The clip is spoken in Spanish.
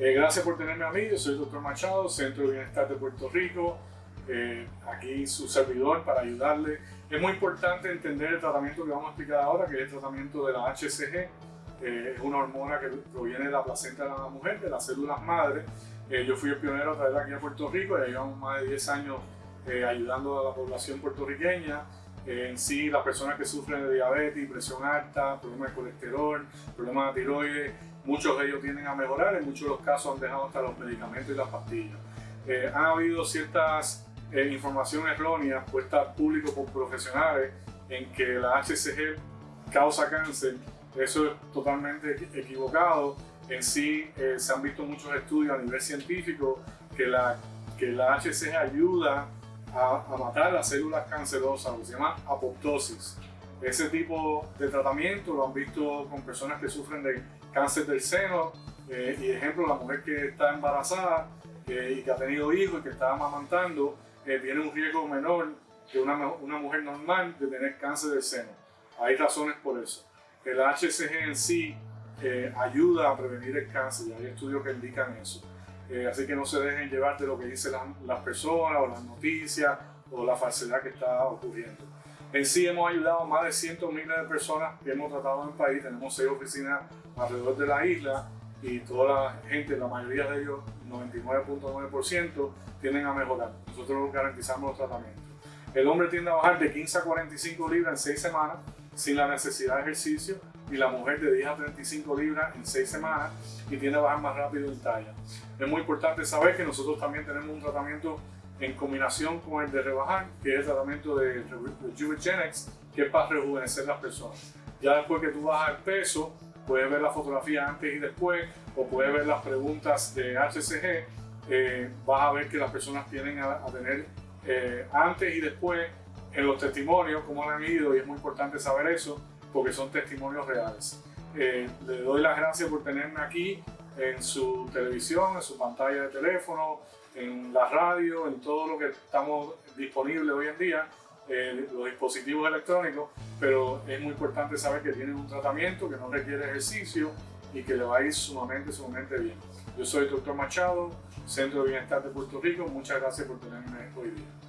Eh, gracias por tenerme a mí, yo soy el doctor Machado, Centro de Bienestar de Puerto Rico, eh, aquí su servidor para ayudarle. Es muy importante entender el tratamiento que vamos a explicar ahora, que es el tratamiento de la HCG. Eh, es una hormona que proviene de la placenta de la mujer, de las células madre. yo fui el pionero a traerla aquí a Puerto Rico, ya llevamos más de 10 años ayudando a la población puertorriqueña en sí las personas que sufren de diabetes, presión alta, problemas de colesterol, problemas de tiroides, muchos de ellos tienden a mejorar, en muchos de los casos han dejado hasta los medicamentos y las pastillas. Eh, han habido ciertas eh, información puestas al público por profesionales en que la HCG causa cáncer, eso es totalmente equivocado. En sí eh, se han visto muchos estudios a nivel científico que la, que la HCG ayuda a, matar las células cancerosas, lo que se llama apoptosis. Ese tipo de tratamiento lo han visto con personas que sufren de cáncer del seno eh, y ejemplo, la mujer que está embarazada eh, y que ha tenido hijos y que está amamantando eh, tiene un riesgo menor que una, mujer normal de tener cáncer del seno. Hay razones por eso. El HCG en sí ayuda a prevenir el cáncer y hay estudios que indican eso. Eh, así que no se dejen llevar de lo que dicen las personas o las noticias o la falsedad que está ocurriendo. En sí hemos ayudado a más de cientos miles de personas que hemos tratado en el país. Tenemos seis oficinas alrededor de la isla y toda la gente, la mayoría de ellos, 99.9%, tienden a mejorar. Nosotros garantizamos los tratamientos. El hombre tiende a bajar de 15 a 45 libras en 6 semanas sin la necesidad de ejercicio y la mujer de 10 a 35 libras en 6 semanas y tiende a bajar más rápido en talla. Es muy importante saber que nosotros también tenemos un tratamiento en combinación con el de rebajar, que es el tratamiento de Rejuvenetics, que es para rejuvenecer las personas. Ya después que tú bajas el peso, puedes ver la fotografía antes y después, o puedes ver las preguntas de HCG, eh, vas a ver que las personas tienen a, tener eh, antes y después en los testimonios, cómo han ido, y es muy importante saber eso, porque son testimonios reales. Eh, le doy las gracias por tenerme aquí en su televisión, en su pantalla de teléfono, en la radio, en todo lo que estamos disponibles hoy en día, eh, los dispositivos electrónicos, pero es muy importante saber que tienen un tratamiento que no requiere ejercicio y que le va a ir sumamente, sumamente bien. Yo soy el Machado, Centro de Bienestar de Puerto Rico. Muchas gracias por tenerme hoy día.